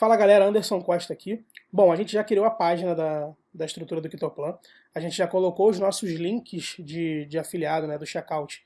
Fala galera, Anderson Costa aqui. Bom, a gente já criou a página da, da estrutura do Kitoplan. A gente já colocou os nossos links de, de afiliado, né, do checkout,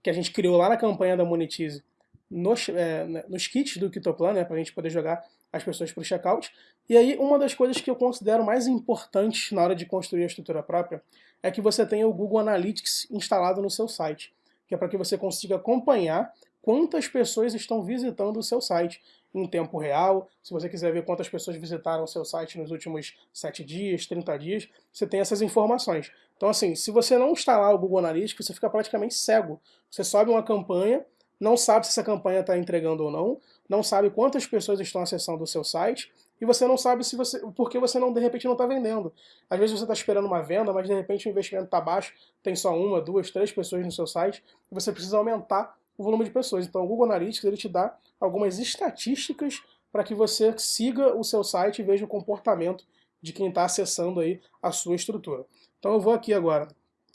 que a gente criou lá na campanha da Monetize, nos, é, né, nos kits do Kitoplan, né, para a gente poder jogar as pessoas para o checkout. E aí, uma das coisas que eu considero mais importantes na hora de construir a estrutura própria é que você tenha o Google Analytics instalado no seu site, que é para que você consiga acompanhar quantas pessoas estão visitando o seu site em tempo real. Se você quiser ver quantas pessoas visitaram o seu site nos últimos 7 dias, 30 dias, você tem essas informações. Então, assim, se você não instalar o Google Analytics, você fica praticamente cego. Você sobe uma campanha, não sabe se essa campanha está entregando ou não, não sabe quantas pessoas estão acessando o seu site, e você não sabe se você, por que você não de repente não está vendendo. Às vezes você está esperando uma venda, mas de repente o investimento está baixo, tem só uma, duas, três pessoas no seu site, e você precisa aumentar o volume de pessoas. Então o Google Analytics ele te dá algumas estatísticas para que você siga o seu site e veja o comportamento de quem está acessando aí a sua estrutura. Então eu vou aqui agora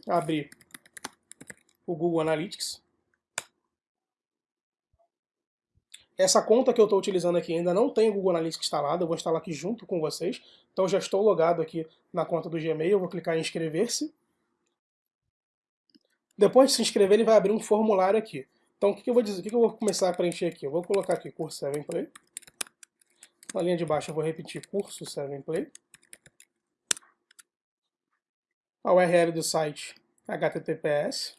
abrir o Google Analytics. Essa conta que eu estou utilizando aqui ainda não tem o Google Analytics instalado, eu vou instalar aqui junto com vocês. Então já estou logado aqui na conta do Gmail, eu vou clicar em inscrever-se. Depois de se inscrever, ele vai abrir um formulário aqui. Então o que, que eu vou dizer? O que, que eu vou começar a preencher aqui? Eu vou colocar aqui curso 7 Play. Na linha de baixo eu vou repetir curso 7 Play. A URL do site https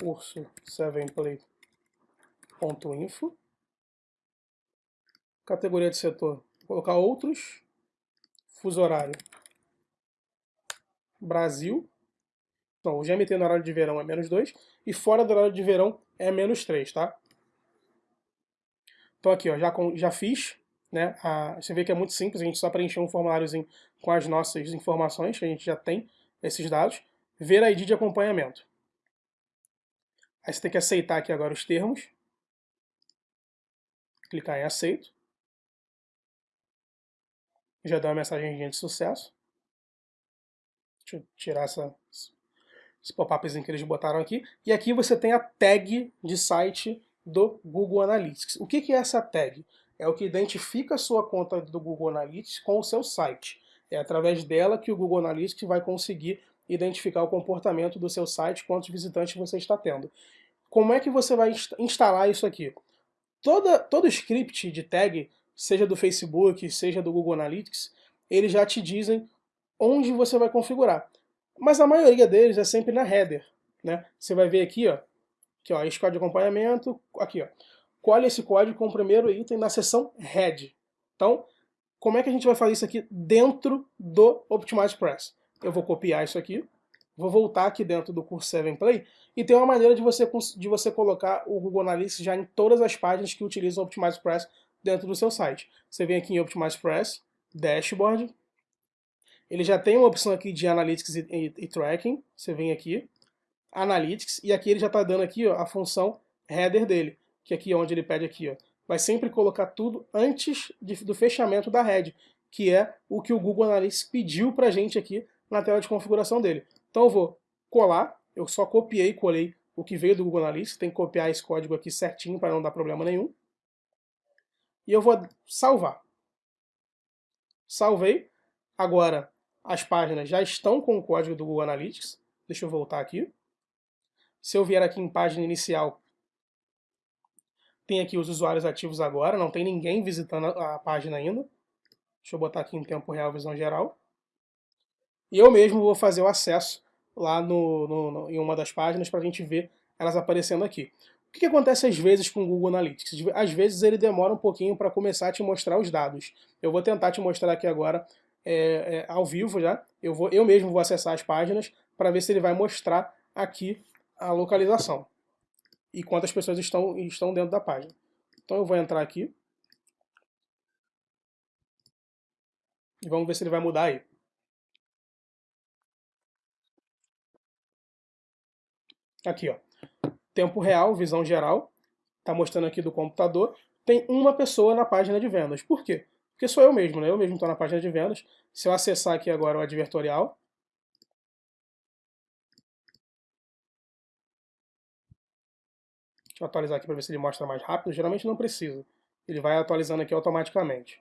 curso 7play.info Categoria de setor, vou colocar outros, fuso horário, Brasil, então, o GMT no horário de verão é menos 2 e fora do horário de verão é menos 3, tá? Então aqui, ó, já, já fiz, né? A, você vê que é muito simples, a gente só preencheu um formuláriozinho com as nossas informações, que a gente já tem esses dados. Ver a ID de acompanhamento. Aí você tem que aceitar aqui agora os termos. Clicar em aceito. Já dá uma mensagem de sucesso. Deixa eu tirar essa, esse pop-upzinho que eles botaram aqui. E aqui você tem a tag de site do Google Analytics. O que, que é essa tag? É o que identifica a sua conta do Google Analytics com o seu site. É através dela que o Google Analytics vai conseguir identificar o comportamento do seu site, quantos visitantes você está tendo. Como é que você vai instalar isso aqui? Toda, todo script de tag, seja do Facebook, seja do Google Analytics, eles já te dizem onde você vai configurar. Mas a maioria deles é sempre na header. Né? Você vai ver aqui, ó, aqui, ó, esse código de acompanhamento, aqui, ó. Colhe esse código com o primeiro item na seção head. Então, como é que a gente vai fazer isso aqui dentro do Optimize Press? Eu vou copiar isso aqui, vou voltar aqui dentro do curso 7 Play e tem uma maneira de você, de você colocar o Google Analytics já em todas as páginas que utilizam o Optimize Press dentro do seu site. Você vem aqui em Optimize Press, Dashboard, ele já tem uma opção aqui de Analytics e, e, e Tracking, você vem aqui, Analytics, e aqui ele já está dando aqui ó, a função header dele, que aqui é onde ele pede aqui, ó, vai sempre colocar tudo antes de, do fechamento da head, que é o que o Google Analytics pediu para a gente aqui na tela de configuração dele. Então eu vou colar, eu só copiei e colei o que veio do Google Analytics, tem que copiar esse código aqui certinho para não dar problema nenhum. E eu vou salvar. Salvei. Agora, as páginas já estão com o código do Google Analytics. Deixa eu voltar aqui. Se eu vier aqui em página inicial, tem aqui os usuários ativos agora, não tem ninguém visitando a página ainda. Deixa eu botar aqui em tempo real, visão geral. E eu mesmo vou fazer o acesso lá no, no, no em uma das páginas para a gente ver elas aparecendo aqui. O que, que, acontece às vezes com o Google Analytics? Às vezes ele demora um pouquinho para começar a te mostrar os dados. Eu vou tentar te mostrar aqui agora é, é, ao vivo já. Eu, vou, eu mesmo vou acessar as páginas para ver se ele vai mostrar aqui a localização e quantas pessoas estão, estão dentro da página. Então eu vou entrar aqui e vamos ver se ele vai mudar aí. Aqui, ó. Tempo real, visão geral. Está mostrando aqui do computador. Tem uma pessoa na página de vendas. Por quê? Porque sou eu mesmo, né? Eu mesmo estou na página de vendas. Se eu acessar aqui agora o advertorial, Deixa eu atualizar aqui para ver se ele mostra mais rápido. Geralmente não precisa. Ele vai atualizando aqui automaticamente.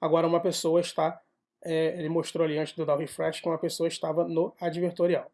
Agora uma pessoa está, é, ele mostrou ali antes de dar o refresh que uma pessoa estava no advertorial.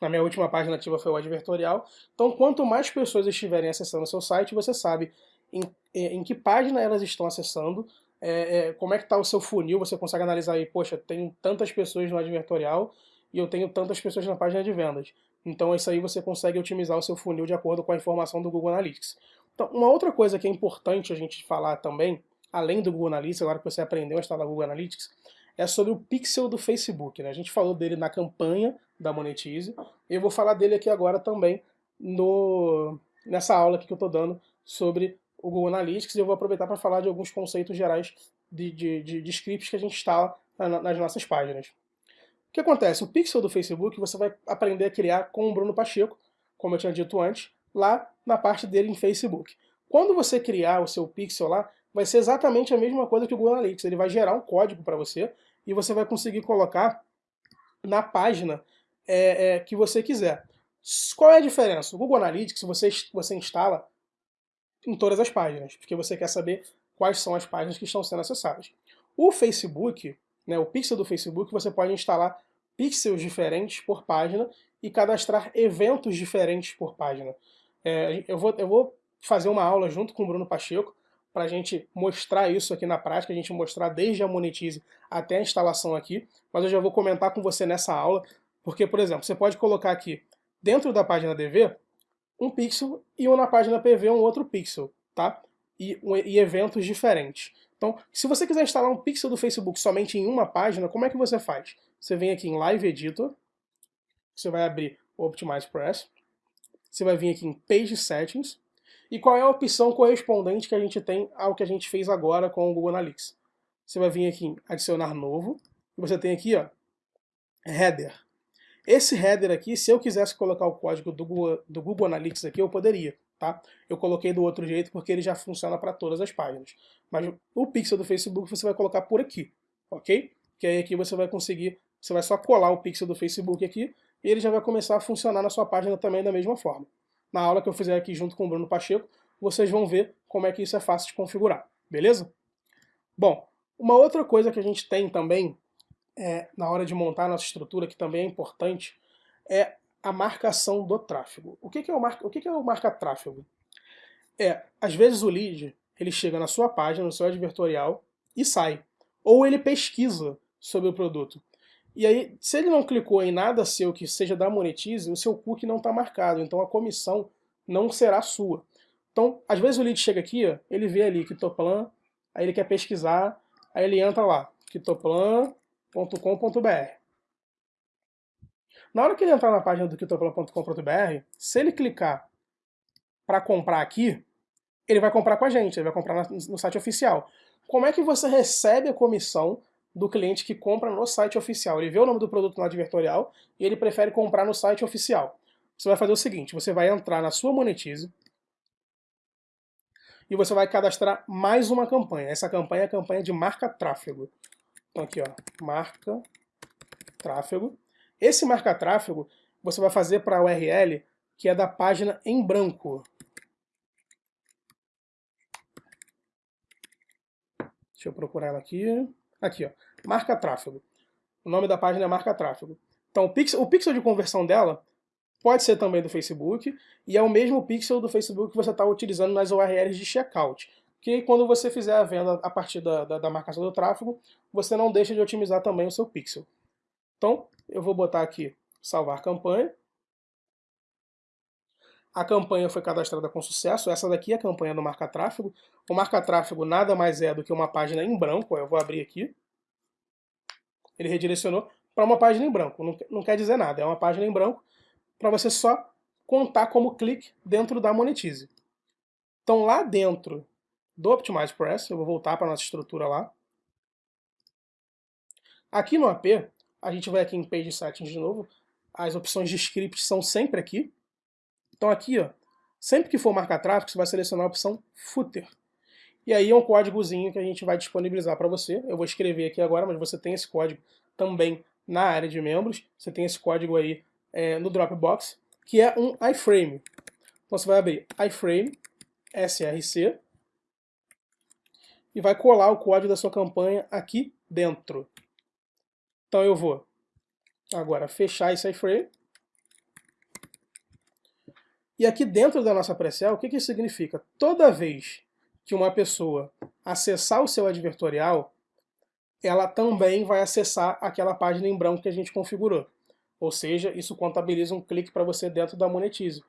Na minha última página ativa foi o advertorial. Então, quanto mais pessoas estiverem acessando o seu site, você sabe em, em que página elas estão acessando, é, é, como é que está o seu funil, você consegue analisar aí, poxa, tem tantas pessoas no advertorial e eu tenho tantas pessoas na página de vendas. Então isso aí você consegue otimizar o seu funil de acordo com a informação do Google Analytics. Então, uma outra coisa que é importante a gente falar também, além do Google Analytics, agora que você aprendeu a instalar o Google Analytics, é sobre o pixel do Facebook. Né? A gente falou dele na campanha da Monetize, eu vou falar dele aqui agora também no, nessa aula que eu estou dando sobre o Google Analytics e eu vou aproveitar para falar de alguns conceitos gerais de, de, de, de scripts que a gente instala nas nossas páginas. O que acontece? O pixel do Facebook você vai aprender a criar com o Bruno Pacheco, como eu tinha dito antes, lá na parte dele em Facebook. Quando você criar o seu pixel lá, vai ser exatamente a mesma coisa que o Google Analytics. Ele vai gerar um código para você e você vai conseguir colocar na página é, é, que você quiser. Qual é a diferença? O Google Analytics você, você instala em todas as páginas, porque você quer saber quais são as páginas que estão sendo acessadas. O Facebook, né, o pixel do Facebook, você pode instalar pixels diferentes por página e cadastrar eventos diferentes por página. É, eu, vou, eu vou fazer uma aula junto com o Bruno Pacheco para a gente mostrar isso aqui na prática, a gente mostrar desde a Monetize até a instalação aqui, mas eu já vou comentar com você nessa aula, porque, por exemplo, você pode colocar aqui dentro da página DV um pixel e na página PV um outro pixel, tá? E, e, eventos diferentes. Então, se você quiser instalar um pixel do Facebook somente em uma página, como é que você faz? Você vem aqui em Live Editor, você vai abrir Optimize Press, você vai vir aqui em Page Settings, e qual é a opção correspondente que a gente tem ao que a gente fez agora com o Google Analytics? Você vai vir aqui em Adicionar Novo, e você tem aqui, ó, Header. Esse header aqui, se eu quisesse colocar o código do Google, do Google Analytics aqui, eu poderia, tá? Eu coloquei do outro jeito porque ele já funciona para todas as páginas. Mas o pixel do Facebook você vai colocar por aqui, ok? Que aí aqui você vai conseguir, você vai só colar o pixel do Facebook aqui e ele já vai começar a funcionar na sua página também da mesma forma. Na aula que eu fizer aqui junto com o Bruno Pacheco, vocês vão ver como é que isso é fácil de configurar, beleza? Bom, uma outra coisa que a gente tem também é, na hora de montar a nossa estrutura, que também é importante, é a marcação do tráfego. O que, que é o, marca, o que, que é o marca tráfego? É, às vezes o lead ele chega na sua página, no seu advertorial e sai. Ou ele pesquisa sobre o produto. E aí, se ele não clicou em nada seu que seja da Monetize, o seu cookie não está marcado, então a comissão não será sua. Então, às vezes o lead chega aqui, ó, ele vê ali Kitoplan, aí ele quer pesquisar, aí ele entra lá, Kitoplan, kitoplan.com.br. Na hora que ele entrar na página do kitoplan.com.br, se ele clicar para comprar aqui, ele vai comprar com a gente, ele vai comprar no site oficial. Como é que você recebe a comissão do cliente que compra no site oficial? Ele vê o nome do produto no advertorial e ele prefere comprar no site oficial. Você vai fazer o seguinte, você vai entrar na sua Monetize e você vai cadastrar mais uma campanha. Essa campanha é a campanha de marca tráfego. Então aqui, ó, marca tráfego. Esse marca tráfego você vai fazer para a URL que é da página em branco. Deixa eu procurar ela aqui. Aqui, ó, marca tráfego. O nome da página é marca tráfego. Então o pixel, o pixel de conversão dela pode ser também do Facebook, e é o mesmo pixel do Facebook que você está utilizando nas URLs de checkout que quando você fizer a venda a partir da, da, da, marcação do tráfego, você não deixa de otimizar também o seu pixel. Então, eu vou botar aqui salvar campanha. A campanha foi cadastrada com sucesso. Essa daqui é a campanha do marca tráfego. O marca tráfego nada mais é do que uma página em branco. Eu vou abrir aqui. Ele redirecionou para uma página em branco. Não, não quer dizer nada, é uma página em branco para você só contar como clique dentro da Monetize. Então lá dentro do Optimize Press, eu vou voltar para a nossa estrutura lá. Aqui no AP, a gente vai aqui em Page Settings de novo, as opções de script são sempre aqui. Então aqui, ó, sempre que for marcar tráfego, você vai selecionar a opção Footer. E aí é um códigozinho que a gente vai disponibilizar para você. Eu vou escrever aqui agora, mas você tem esse código também na área de membros. Você tem esse código aí é, no Dropbox, que é um iframe. Então você vai abrir iframe, src, e vai colar o código da sua campanha aqui dentro. Então eu vou agora fechar esse iframe. E aqui dentro da nossa pré o que, que significa? Toda vez que uma pessoa acessar o seu advertorial, ela também vai acessar aquela página em branco que a gente configurou. Ou seja, isso contabiliza um clique para você dentro da Monetize.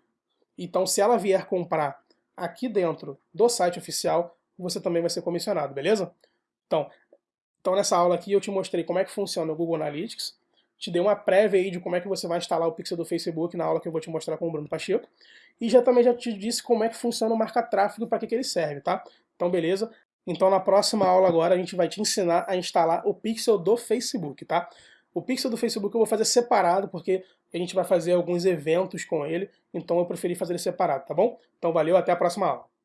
Então, se ela vier comprar aqui dentro do site oficial, você também vai ser comissionado, beleza? Então, então nessa aula aqui eu te mostrei como é que funciona o Google Analytics, te dei uma prévia aí de como é que você vai instalar o pixel do Facebook na aula que eu vou te mostrar com o Bruno Pacheco, e já também já te disse como é que funciona o marca-tráfego, para que, que ele serve, tá? Então beleza? Então na próxima aula agora a gente vai te ensinar a instalar o pixel do Facebook, tá? O pixel do Facebook eu vou fazer separado, porque a gente vai fazer alguns eventos com ele, então eu preferi fazer ele separado, tá bom? Então valeu, até a próxima aula.